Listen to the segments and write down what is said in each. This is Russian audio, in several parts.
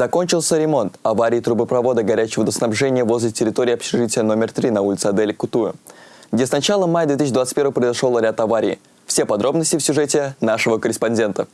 Закончился ремонт аварии трубопровода горячего водоснабжения возле территории общежития номер 3 на улице Адели Кутую, где с начала мая 2021 произошел ряд аварий. Все подробности в сюжете нашего корреспондента.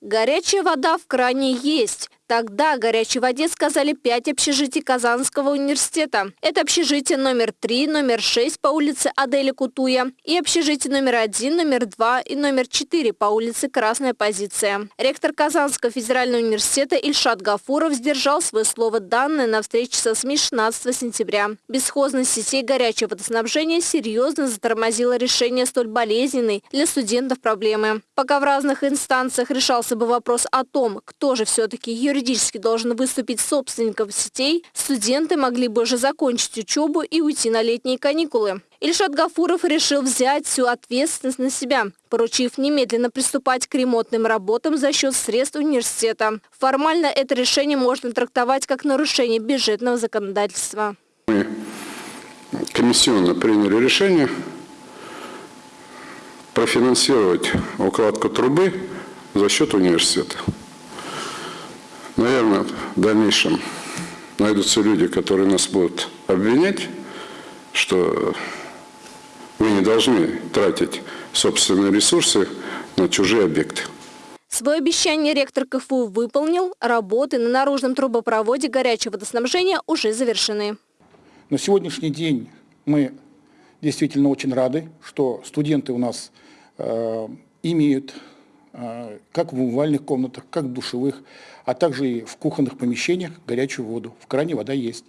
Горячая вода в кране есть. Тогда о горячей воде сказали пять общежитий Казанского университета. Это общежитие номер 3, номер 6 по улице Адели Кутуя и общежитие номер 1, номер 2 и номер 4 по улице Красная Позиция. Ректор Казанского федерального университета Ильшат Гафуров сдержал свое слово данное на встрече со СМИ 16 сентября. Бесхозность сетей горячего водоснабжения серьезно затормозила решение столь болезненной для студентов проблемы. Пока в разных инстанциях решался бы вопрос о том, кто же все-таки юридически юридически должен выступить собственником сетей, студенты могли бы уже закончить учебу и уйти на летние каникулы. Ильшат Гафуров решил взять всю ответственность на себя, поручив немедленно приступать к ремонтным работам за счет средств университета. Формально это решение можно трактовать как нарушение бюджетного законодательства. Мы комиссионно приняли решение профинансировать укладку трубы за счет университета. В дальнейшем найдутся люди, которые нас будут обвинять, что мы не должны тратить собственные ресурсы на чужие объекты. Свое обещание ректор КФУ выполнил. Работы на наружном трубопроводе горячего водоснабжения уже завершены. На сегодняшний день мы действительно очень рады, что студенты у нас э, имеют как в умывальных комнатах, как в душевых, а также и в кухонных помещениях горячую воду. В кране вода есть.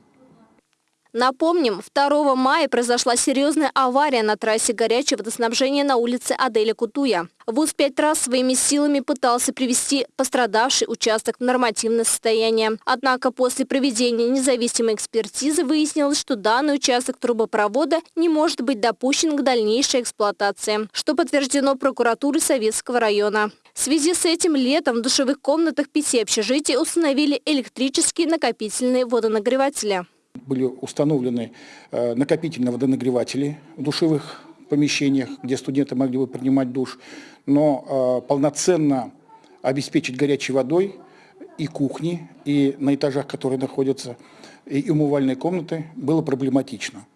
Напомним, 2 мая произошла серьезная авария на трассе горячего водоснабжения на улице Аделя Кутуя. ВУЗ пять раз своими силами пытался привести пострадавший участок в нормативное состояние. Однако после проведения независимой экспертизы выяснилось, что данный участок трубопровода не может быть допущен к дальнейшей эксплуатации, что подтверждено прокуратурой Советского района. В связи с этим летом в душевых комнатах пяти общежитий установили электрические накопительные водонагреватели. Были установлены э, накопительные водонагреватели в душевых помещениях, где студенты могли бы принимать душ, но э, полноценно обеспечить горячей водой и кухни, и на этажах, которые находятся, и умывальные комнаты, было проблематично.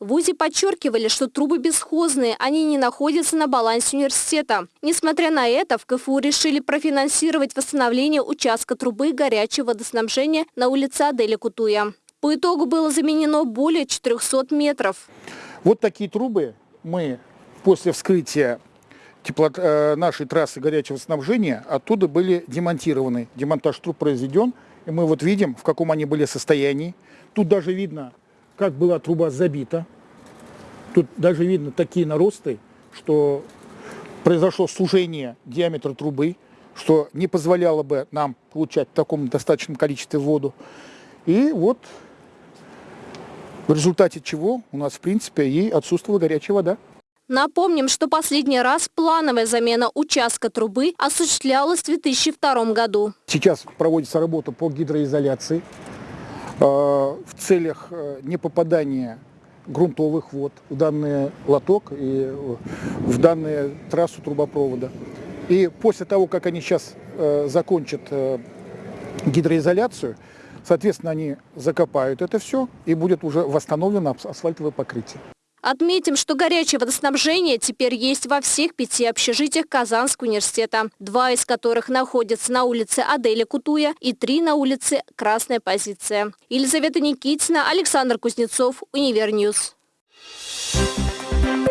В ВУЗе подчеркивали, что трубы бесхозные, они не находятся на балансе университета. Несмотря на это, в КФУ решили профинансировать восстановление участка трубы горячего водоснабжения на улице Адели Кутуя. По итогу было заменено более 400 метров. Вот такие трубы мы после вскрытия тепло, э, нашей трассы горячего снабжения оттуда были демонтированы. Демонтаж труб произведен, и мы вот видим, в каком они были состоянии. Тут даже видно, как была труба забита. Тут даже видно такие наросты, что произошло сужение диаметра трубы, что не позволяло бы нам получать в таком достаточном количестве воду. И вот в результате чего у нас, в принципе, и отсутствовала горячая вода. Напомним, что последний раз плановая замена участка трубы осуществлялась в 2002 году. Сейчас проводится работа по гидроизоляции в целях э, непопадания грунтовых вод в данный лоток и э, в данную трассу трубопровода. И после того, как они сейчас закончат гидроизоляцию, Соответственно, они закопают это все и будет уже восстановлено асфальтовое покрытие. Отметим, что горячее водоснабжение теперь есть во всех пяти общежитиях Казанского университета, два из которых находятся на улице Аделя Кутуя и три на улице Красная позиция. Елизавета Никитина, Александр Кузнецов, Univer News. Thank you.